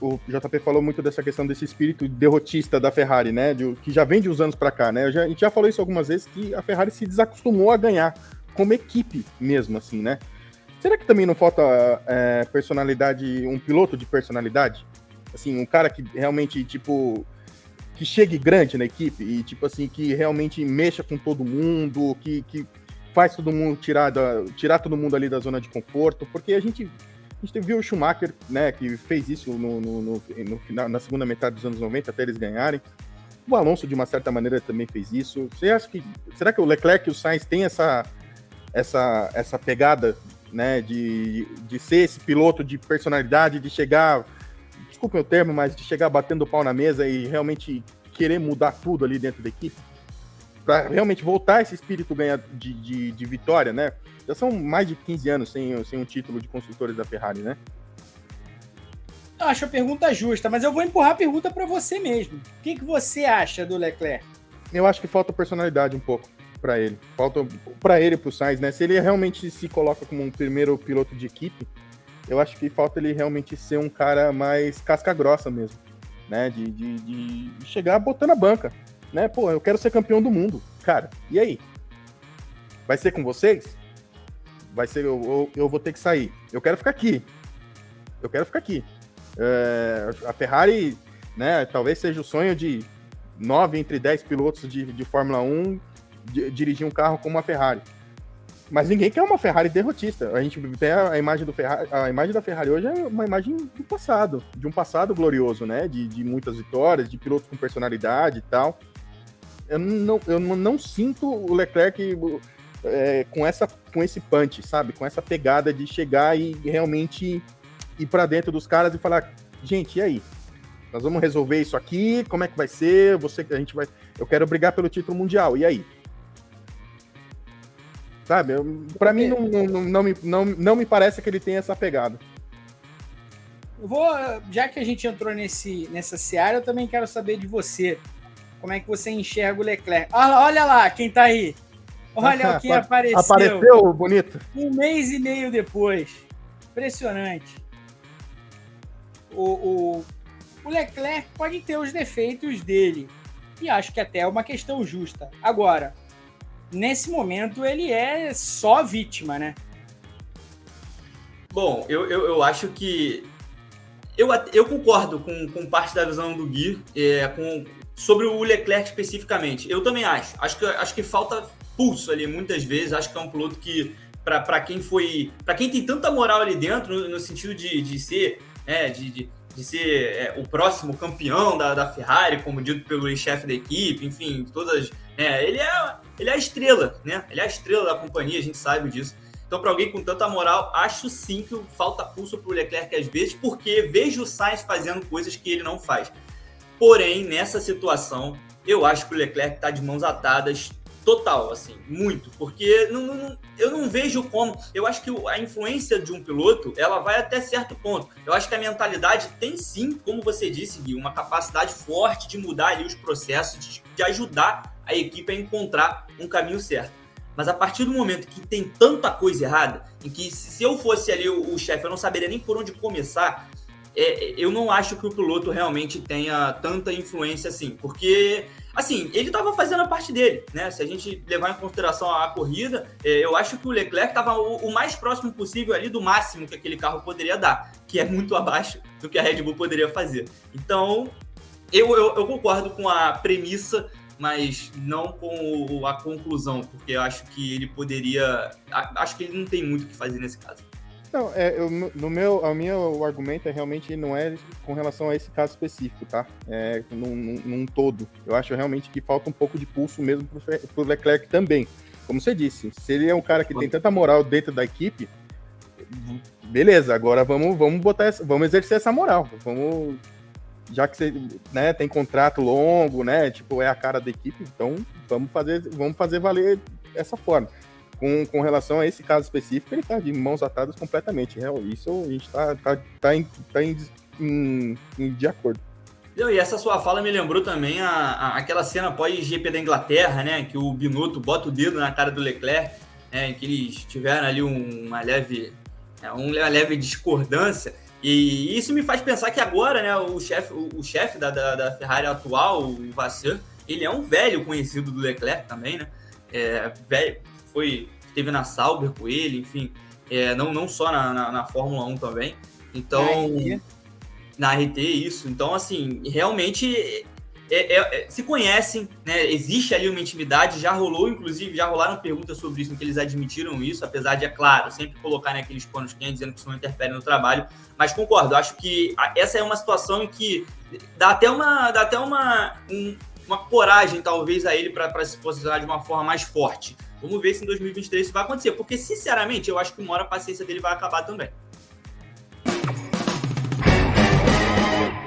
o JP falou muito dessa questão desse espírito derrotista da Ferrari, né? De, que já vem de uns anos para cá, né? Já, a gente já falou isso algumas vezes que a Ferrari se desacostumou a ganhar como equipe mesmo, assim, né? Será que também não falta é, personalidade, um piloto de personalidade? Assim, um cara que realmente, tipo, que chegue grande na equipe e, tipo assim, que realmente mexa com todo mundo, que, que faz todo mundo tirar, da, tirar todo mundo ali da zona de conforto, porque a gente a gente viu o Schumacher, né, que fez isso no, no, no, no, final, na segunda metade dos anos 90 até eles ganharem. O Alonso, de uma certa maneira, também fez isso. Você acha que. Será que o Leclerc e o Sainz têm essa, essa, essa pegada, né, de, de ser esse piloto de personalidade, de chegar. Desculpe o termo, mas de chegar batendo o pau na mesa e realmente querer mudar tudo ali dentro da equipe? Para realmente voltar esse espírito ganhar de, de, de vitória, né? Já são mais de 15 anos sem, sem um título de construtores da Ferrari, né? Eu acho a pergunta justa, mas eu vou empurrar a pergunta para você mesmo. O que, que você acha do Leclerc? Eu acho que falta personalidade um pouco para ele. Falta para ele e pro Sainz, né? Se ele realmente se coloca como um primeiro piloto de equipe, eu acho que falta ele realmente ser um cara mais casca grossa mesmo, né? De, de, de chegar botando a banca, né? Pô, eu quero ser campeão do mundo, cara. E aí? Vai ser com vocês? vai ser, eu, eu, vou ter que sair. Eu quero ficar aqui. Eu quero ficar aqui. É, a Ferrari, né, talvez seja o sonho de nove entre dez pilotos de, de Fórmula 1 de, dirigir um carro como a Ferrari. Mas ninguém quer uma Ferrari derrotista. A gente tem a, a imagem do Ferrari, a imagem da Ferrari hoje é uma imagem do passado, de um passado glorioso, né? De, de muitas vitórias, de pilotos com personalidade e tal. Eu não, eu não sinto o Leclerc é, com, essa, com esse punch, sabe? Com essa pegada de chegar e realmente ir para dentro dos caras e falar, gente, e aí? Nós vamos resolver isso aqui, como é que vai ser? Você, a gente vai, eu quero brigar pelo título mundial, e aí? Sabe? Para mim não, não, não, me, não, não me parece que ele tem essa pegada. Vou, já que a gente entrou nesse, nessa seara, eu também quero saber de você. Como é que você enxerga o Leclerc? Olha, olha lá, quem tá aí. Olha o que apareceu. Apareceu, bonito. Um mês e meio depois. Impressionante. O, o, o Leclerc pode ter os defeitos dele. E acho que até é uma questão justa. Agora, nesse momento, ele é só vítima, né? Bom, eu, eu, eu acho que. Eu, eu concordo com, com parte da visão do Gui é, com, sobre o Leclerc especificamente. Eu também acho. Acho que, acho que falta pulso ali muitas vezes. Acho que é um piloto que, para quem foi. para quem tem tanta moral ali dentro, no, no sentido de, de ser. É, de, de, de ser é, o próximo campeão da, da Ferrari, como dito pelo chefe da equipe, enfim, todas. É, ele, é, ele é a estrela, né? Ele é a estrela da companhia, a gente sabe disso. Então, para alguém com tanta moral, acho sim que falta pulso para o Leclerc às vezes, porque vejo o Sainz fazendo coisas que ele não faz. Porém, nessa situação, eu acho que o Leclerc está de mãos atadas, Total, assim, muito. Porque não, não, eu não vejo como. Eu acho que a influência de um piloto ela vai até certo ponto. Eu acho que a mentalidade tem sim, como você disse, Gui, uma capacidade forte de mudar ali os processos, de, de ajudar a equipe a encontrar um caminho certo. Mas a partir do momento que tem tanta coisa errada, em que se eu fosse ali o, o chefe, eu não saberia nem por onde começar, é, eu não acho que o piloto realmente tenha tanta influência assim, porque assim, ele estava fazendo a parte dele, né? Se a gente levar em consideração a corrida, é, eu acho que o Leclerc estava o, o, mais próximo possível ali do máximo que aquele carro poderia dar, que é muito abaixo do que a Red Bull poderia fazer. Então, eu, eu, eu concordo com a premissa, mas não com a conclusão, porque eu acho que ele poderia. Acho que ele não tem muito o que fazer nesse caso. Não, é, eu, no meu, a minha, o argumento é realmente não é com relação a esse caso específico, tá? É num, num, num todo. Eu acho realmente que falta um pouco de pulso mesmo pro, pro Leclerc também. Como você disse, se ele é um cara que tem tanta moral dentro da equipe, beleza, agora vamos, vamos botar essa, vamos exercer essa moral. Vamos. Já que você né, tem contrato longo, né? Tipo, é a cara da equipe, então vamos fazer, vamos fazer valer essa forma com, com relação a esse caso específico, ele está de mãos atadas completamente. Real, isso a gente está tá, tá, em, tá em, em, em, de acordo. E essa sua fala me lembrou também a, a, aquela cena pós-GP da Inglaterra, né? Que o Binotto bota o dedo na cara do Leclerc, né, que eles tiveram ali uma leve, é, uma leve discordância. E isso me faz pensar que agora, né, o chefe o, o chefe da, da, da, Ferrari atual, o Vasseur, ele é um velho conhecido do Leclerc também, né? É, velho, foi, esteve na Sauber com ele, enfim, é, não, não só na, na, na, Fórmula 1 também. Então, na RT, isso. Então, assim, realmente é, é, é, se conhecem, né? Existe ali uma intimidade, já rolou, inclusive, já rolaram perguntas sobre isso, em que eles admitiram isso, apesar de, é claro, sempre colocar naqueles né, panos quentes, dizendo que isso não interfere no trabalho. Mas concordo, acho que essa é uma situação em que dá até uma, dá até uma, um, uma coragem, talvez, a ele para se posicionar de uma forma mais forte. Vamos ver se em 2023 isso vai acontecer, porque, sinceramente, eu acho que uma hora a paciência dele vai acabar também.